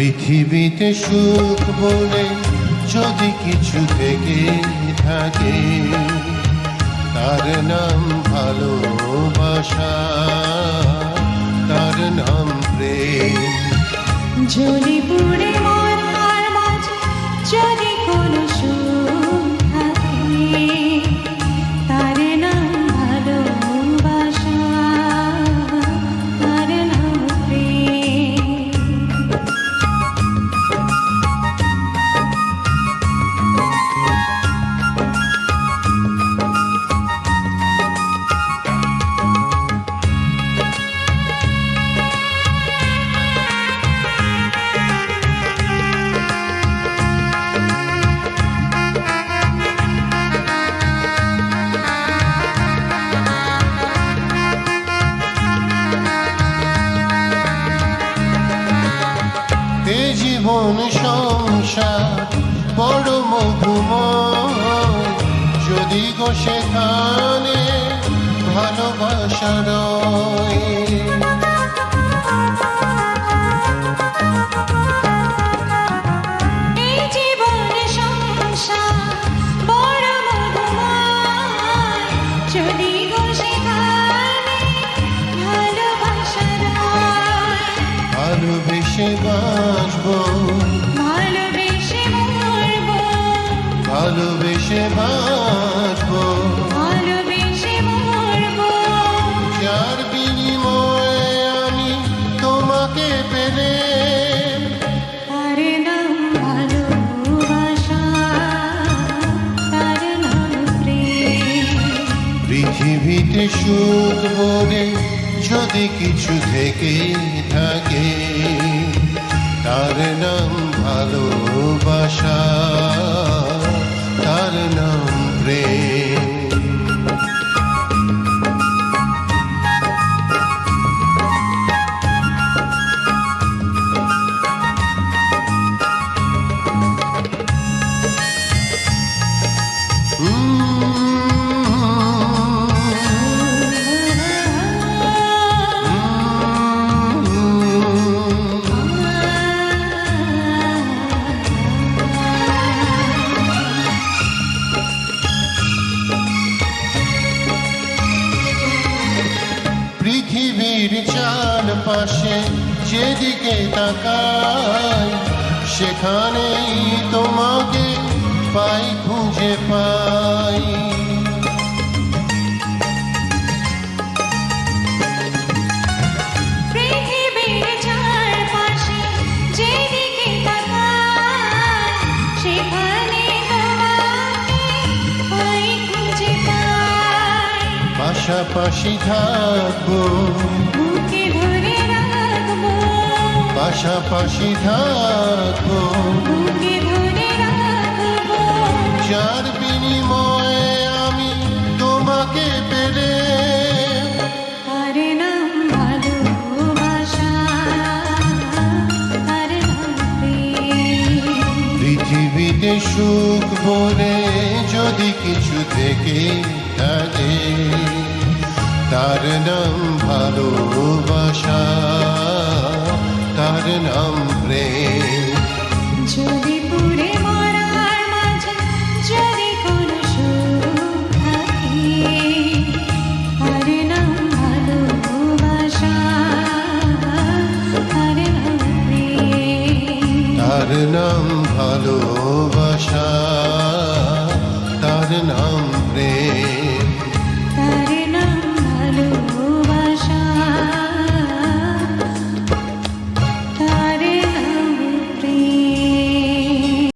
পৃথিবীতে সুখ বলে যদি কিছু থেকে থাকে, তার নাম ভালোবাসা, তার নাম প্রেম। যদি পুরে মরার মাঝে যদি কোনো সুখ জীবন সংসার বড় মধুময়। যদি গো সেখানে ভালোবাসা ভালোবেসে বাসবো। ভালোবেসে মরবো। ভালোবেসে বাসবো। ভালোবেসে মরবো। যার বিনিময়ে আমি তোমাকে পেলে। তার নাম ভালোবাসা তার নাম প্রেম। পৃথিবীতে সুখ বলে যদি কিছু থেকে থাকে নাম ভালোবাসা। পৃথিবীর চারপাশে যেদিকে তাকাই সেখানেই তোমাকে পাই খুঁজে পাই। পাশাপাশি থাকব। বুকে ধরে রাখব। পাশাপাশি থাকব। বুকে ধরে রাখব। যার বিনিময়ে আমি তোমাকে পেলে। প্রেম। পৃথিবীতে সুখ বলে যদি কিছু থেকে থাকে। তার নাম ভালোবাসা তার নাম প্রেম। যদি পুড়ে মরার মাঝে যদি কোনো সুখ থাকে তার নাম ভালোবাসা তার নাম প্রেম। তার নাম ভালোবাসা তার নাম প্রেম।